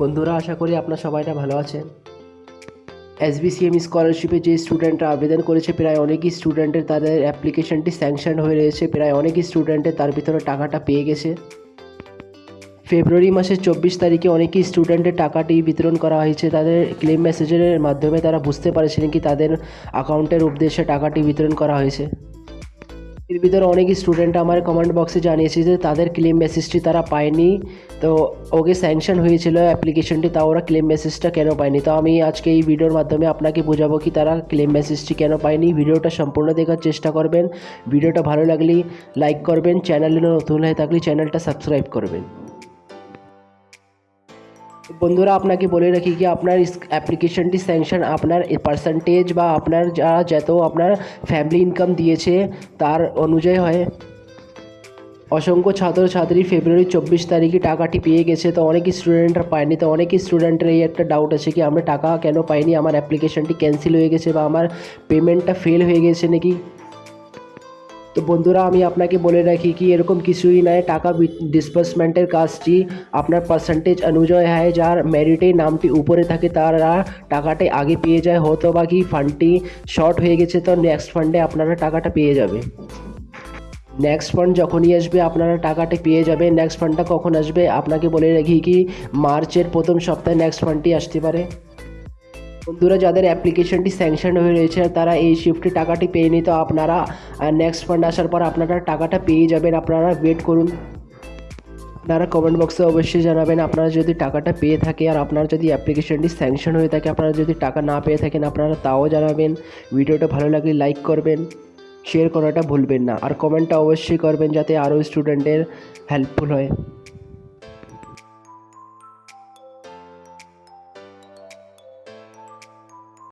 বন্ধুরা, আশা করি আপনার সবাইটা ভালো আছেন। এসবিসিএম স্কলারশিপে যে স্টুডেন্টরা আবেদন করেছে, প্রায় অনেকই স্টুডেন্টের তাদের অ্যাপ্লিকেশনটি স্যাংশন হয়ে রয়েছে, প্রায় অনেকই স্টুডেন্টের তার ভিতরে টাকাটা পেয়ে গেছে। ফেব্রুয়ারি মাসের চব্বিশ তারিখে অনেকই স্টুডেন্টের টাকাটি বিতরণ করা হয়েছে। তাদের ক্লেম মেসেজের মাধ্যমে তারা বুঝতে পারছেন কি তাদের অ্যাকাউন্টের উদ্দেশ্যে টাকাটি বিতরণ করা হয়েছে। এর ভিতরে অনেক স্টুডেন্ট আমার কমেন্ট বক্সে জানিয়েছে যে তাদের ক্লেম মেসেজটি তারা পায়নি। তো ওকে স্যাংশন হয়েছিল অ্যাপ্লিকেশনটি তা ওরা ক্লেম মেসেজটা কেন পায়নি? তো আমি আজকে এই ভিডিওর মাধ্যমে আপনাকে বোঝাবো কি তারা ক্লেম মেসেজটি কেন পায়নি। ভিডিওটা সম্পূর্ণ দেখার চেষ্টা করবেন। ভিডিওটা ভালো লাগলে লাইক করবেন। চ্যানেলে নতুন হয়ে থাকলে চ্যানেলটা সাবস্ক্রাইব করবেন। বন্ধুরা, আপনাকে বলে রাখি কি, আপনার অ্যাপ্লিকেশনটি স্যাংশন আপনার পার্সেন্টেজ বা আপনার যা, যত আপনার ফ্যামিলি ইনকাম দিয়েছে, তার অনুযায়ী হয়। অসংখ্য ছাত্রছাত্রী ফেব্রুয়ারি চব্বিশ তারিখে টাকাটি পেয়ে গেছে, তো অনেক স্টুডেন্টরা পায়নি, তো অনেক স্টুডেন্টের এই একটা ডাউট আছে কি, আমরা টাকা কেন পাইনি? আমার অ্যাপ্লিকেশনটি ক্যান্সেল হয়ে গেছে বা আমার পেমেন্টটা ফেল হয়ে গেছে নাকি? তো বন্ধুরা, আমি আপনাকে বলে রাখি কি এরকম কিছুই নয়। টাকা ডিসবার্সমেন্টের কাজটি আপনার পার্সেন্টেজ অনুযায়ী হয়। যার মেরিটে নামটি উপরে থাকে, তারা টাকাটি আগে পেয়ে যায়। হয়তো বা কি ফান্ডটি শর্ট হয়ে গেছে, তো নেক্সট ফান্ডে আপনারা টাকাটা পেয়ে যাবে। নেক্সট ফান্ড যখনই আসবে, আপনারা টাকাটি পেয়ে যাবে। নেক্সট ফান্ডটা কখন আসবে, আপনাকে বলে রাখি কি, মার্চের প্রথম সপ্তাহে নেক্সট ফান্ডটি আসতে পারে। বন্ধুরা, যাদের অ্যাপ্লিকেশনটি স্যাংশন হয়ে রয়েছে, তারা এই শিফটে টাকাটি পেয়ে নিত আপনারা নেক্সট ফান্ড আসার পর আপনারা টাকাটা পেয়ে যাবেন। আপনারা ওয়েট করুন। আপনারা কমেন্ট বক্সে অবশ্যই জানাবেন, আপনারা যদি টাকাটা পেয়ে থাকে আর আপনার যদি অ্যাপ্লিকেশনটি স্যাংশন হয়ে থাকে, আপনারা যদি টাকা না পেয়ে থাকেন, আপনারা তাও জানাবেন। ভিডিওটা ভালো লাগলে লাইক করবেন শেয়ার করাটা ভুলবেন না। আর কমেন্টটা অবশ্যই করবেন, যাতে আরও স্টুডেন্টের হেল্পফুল হয়।